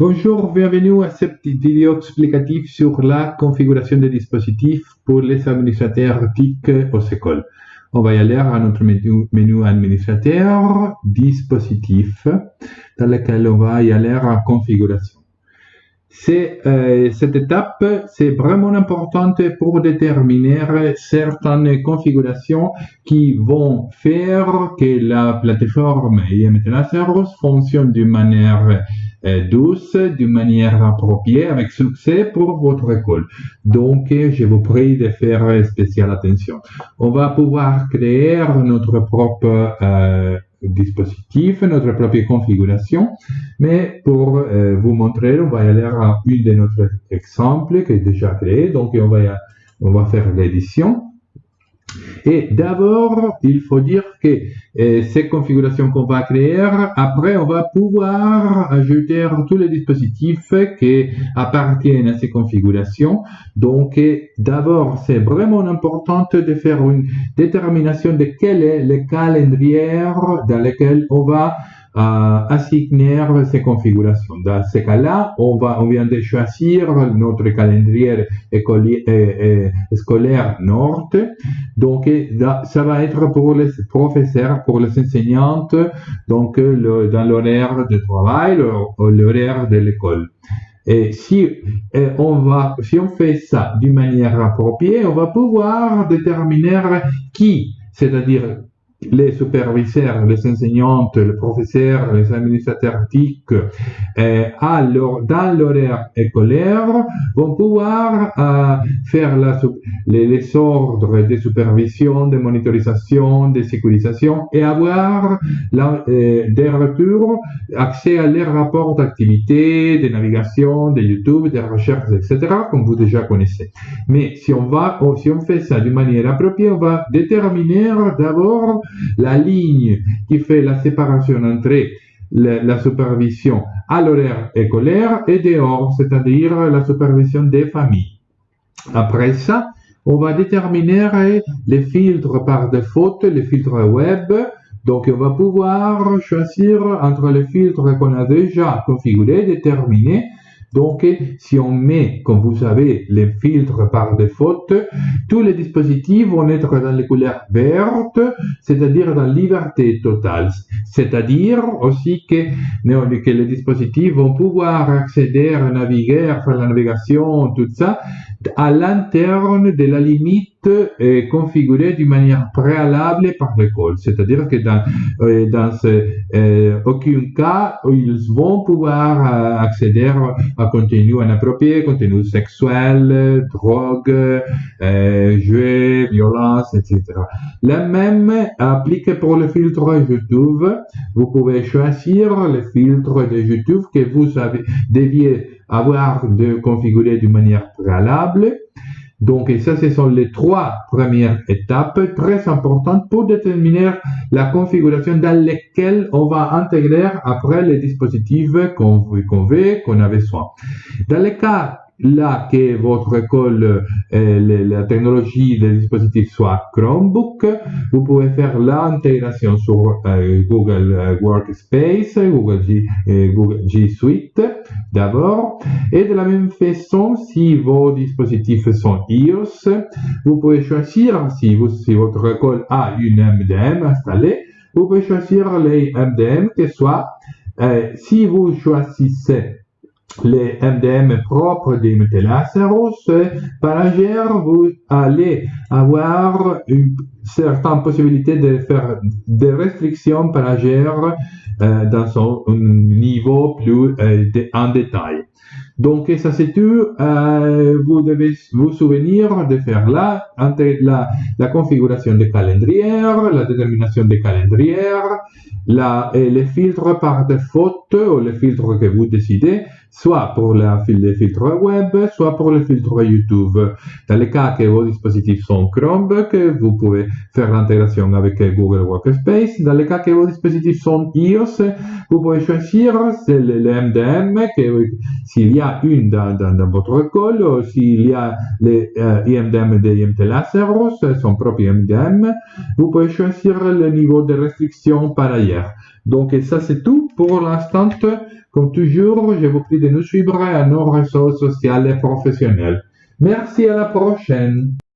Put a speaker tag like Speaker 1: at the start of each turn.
Speaker 1: Bonjour, bienvenue à cette vidéo explicative sur la configuration des dispositifs pour les administrateurs TIC aux écoles. On va y aller à notre menu, menu administrateur, dispositif, dans lequel on va y aller à configuration. Euh, cette étape, c'est vraiment importante pour déterminer certaines configurations qui vont faire que la plateforme IMT Service fonctionne d'une manière euh, douce, d'une manière appropriée, avec succès pour votre école. Donc, je vous prie de faire spéciale attention. On va pouvoir créer notre propre euh, dispositif, notre propre configuration, mais pour euh, vous montrer, on va aller à une de notre exemples qui est déjà créé. Donc, on va, on va faire l'édition. Et d'abord, il faut dire que euh, ces configurations qu'on va créer, après, on va pouvoir ajouter tous les dispositifs qui appartiennent à ces configurations. Donc, euh, d'abord, c'est vraiment important de faire une détermination de quel est le calendrier dans lequel on va assigner ces configurations. Dans ce cas-là, on, va, on vient de choisir notre calendrier scolaire Nord. Donc, ça va être pour les professeurs, pour les enseignantes, donc le, dans l'horaire de travail, l'horaire de l'école. Et si on va, si on fait ça d'une manière appropriée, on va pouvoir déterminer qui, c'est-à-dire les superviseurs, les enseignantes, les professeurs, les administrateurs TIC, euh, dans l'horaire écolaire, vont pouvoir euh, faire les, ordres de supervision, de monitorisation, de sécurisation et avoir la, euh, des retours, accès à leurs rapports d'activité, de navigation, de YouTube, de recherche, etc., comme vous déjà connaissez. Mais si on va, si on fait ça d'une manière appropriée, on va déterminer d'abord la ligne qui fait la séparation entre la, supervision à l'horaire écolaire et dehors, c'est-à-dire la supervision des familles. Après ça, on va déterminer les filtres par défaut, les filtres web. Donc, on va pouvoir choisir entre les filtres qu'on a déjà configurés, déterminés, donc, si on met, comme vous savez, les filtres par défaut, tous les dispositifs vont être dans les couleurs vertes, c'est-à-dire dans liberté totale. C'est-à-dire aussi que, que les dispositifs vont pouvoir accéder, naviguer, faire la navigation, tout ça, à l'interne de la limite est configurée d'une manière préalable par l'école. C'est-à-dire que dans, euh, dans euh, aucun cas, ils vont pouvoir euh, accéder à contenu inapproprié, contenu sexuel, drogue, jeux, violence, etc. La même applique pour le filtre YouTube. Vous pouvez choisir le filtre de YouTube que vous avez, deviez avoir de configurer d'une manière préalable. Donc, et ça, ce sont les trois premières étapes très importantes pour déterminer la configuration dans laquelle on va intégrer après les dispositifs qu'on veut, qu'on avait besoin. Dans le cas là que votre école, euh, la technologie des dispositifs soit Chromebook, vous pouvez faire l'intégration sur euh, Google euh, Workspace, Google G, Google G Suite d'abord. Et de la même façon, si vos dispositifs sont iOS, vous pouvez choisir, si, si votre école a une MDM installée, vous pouvez choisir les MDM que soit, si vous choisissez les MDM propres des métallacéros, par ailleurs, vous allez avoir une certaine possibilité de faire des restrictions par ailleurs euh, dans son niveau plus euh, en détail. Donc, ça c'est tout. Euh, vous devez vous souvenir de faire là, la, la configuration des calendriers, la détermination des calendriers, la, et les filtres par défaut ou les filtres que vous décidez, soit pour les filtres web, soit pour les filtres YouTube. Dans le cas que vos dispositifs sont Chromebook, vous pouvez faire l'intégration avec Google Workspace. Dans le cas que vos dispositifs sont iOS, vous pouvez choisir le, MDM, que s'il y a une dans, votre école, ou s'il y a les euh, IMDM de IMT Laceros, son propre IMDM, vous pouvez choisir le niveau de restriction par ailleurs. Donc, ça, c'est tout pour l'instant. Comme toujours, je vous prie de nous suivre à nos réseaux sociaux et professionnels. Merci, à la prochaine.